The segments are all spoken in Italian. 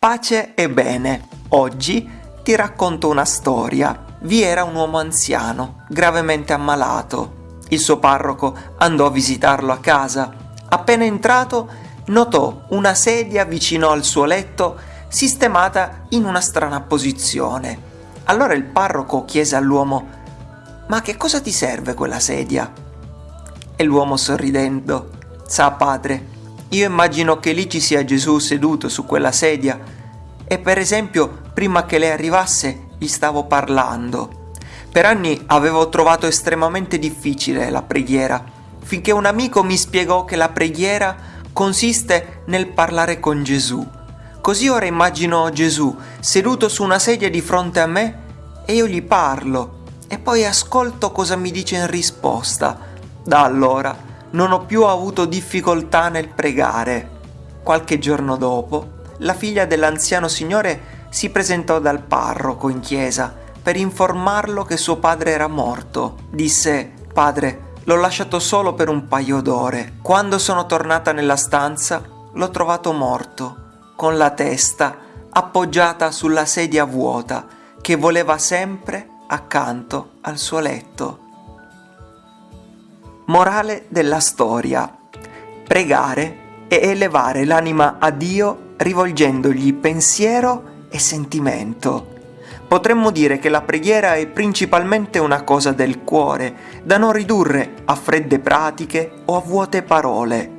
Pace e bene. Oggi ti racconto una storia. Vi era un uomo anziano, gravemente ammalato. Il suo parroco andò a visitarlo a casa. Appena entrato, notò una sedia vicino al suo letto sistemata in una strana posizione. Allora il parroco chiese all'uomo: Ma che cosa ti serve quella sedia? E l'uomo sorridendo: Sa, padre, io immagino che lì ci sia Gesù seduto su quella sedia e per esempio prima che lei arrivasse gli stavo parlando. Per anni avevo trovato estremamente difficile la preghiera, finché un amico mi spiegò che la preghiera consiste nel parlare con Gesù. Così ora immagino Gesù seduto su una sedia di fronte a me e io gli parlo e poi ascolto cosa mi dice in risposta. Da allora non ho più avuto difficoltà nel pregare. Qualche giorno dopo la figlia dell'anziano signore si presentò dal parroco in chiesa per informarlo che suo padre era morto. Disse, padre, l'ho lasciato solo per un paio d'ore. Quando sono tornata nella stanza, l'ho trovato morto, con la testa appoggiata sulla sedia vuota che voleva sempre accanto al suo letto. Morale della storia. Pregare e elevare l'anima a Dio rivolgendogli pensiero e sentimento. Potremmo dire che la preghiera è principalmente una cosa del cuore, da non ridurre a fredde pratiche o a vuote parole.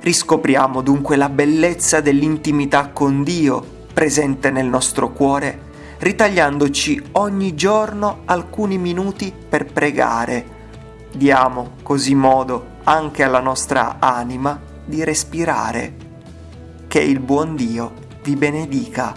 Riscopriamo dunque la bellezza dell'intimità con Dio presente nel nostro cuore, ritagliandoci ogni giorno alcuni minuti per pregare. Diamo così modo anche alla nostra anima di respirare. Che il buon Dio vi benedica.